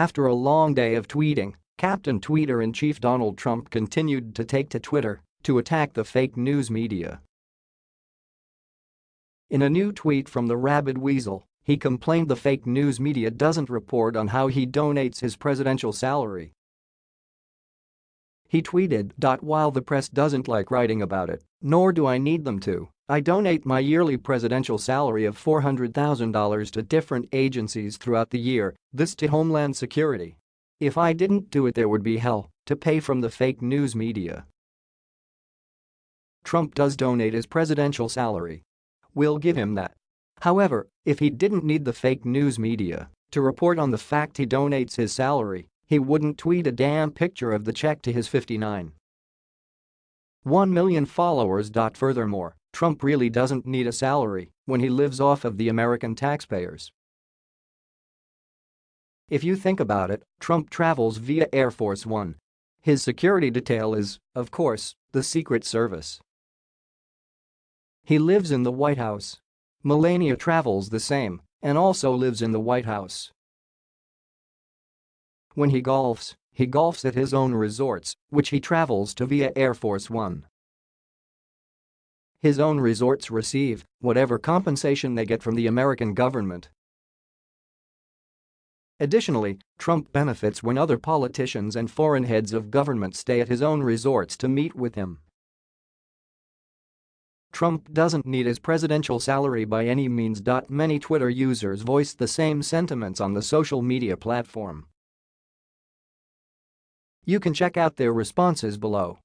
After a long day of tweeting, Captain Tweeter-in-Chief Donald Trump continued to take to Twitter to attack the fake news media. In a new tweet from the Rabid Weasel, he complained the fake news media doesn't report on how he donates his presidential salary. He tweeted, "While the press doesn't like writing about it, nor do I need them to, I donate my yearly presidential salary of $400,000 to different agencies throughout the year, this to Homeland Security. If I didn't do it there would be hell to pay from the fake news media. Trump does donate his presidential salary. We'll give him that. However, if he didn't need the fake news media to report on the fact he donates his salary, he wouldn't tweet a damn picture of the check to his 59. 1 million followers. Furthermore, Trump really doesn't need a salary when he lives off of the American taxpayers. If you think about it, Trump travels via Air Force One. His security detail is, of course, the Secret Service. He lives in the White House. Melania travels the same and also lives in the White House. When he golfs, he golfs at his own resorts, which he travels to via Air Force One. His own resorts receive whatever compensation they get from the American government Additionally, Trump benefits when other politicians and foreign heads of government stay at his own resorts to meet with him. Trump doesn't need his presidential salary by any means. Many Twitter users voiced the same sentiments on the social media platform. You can check out their responses below.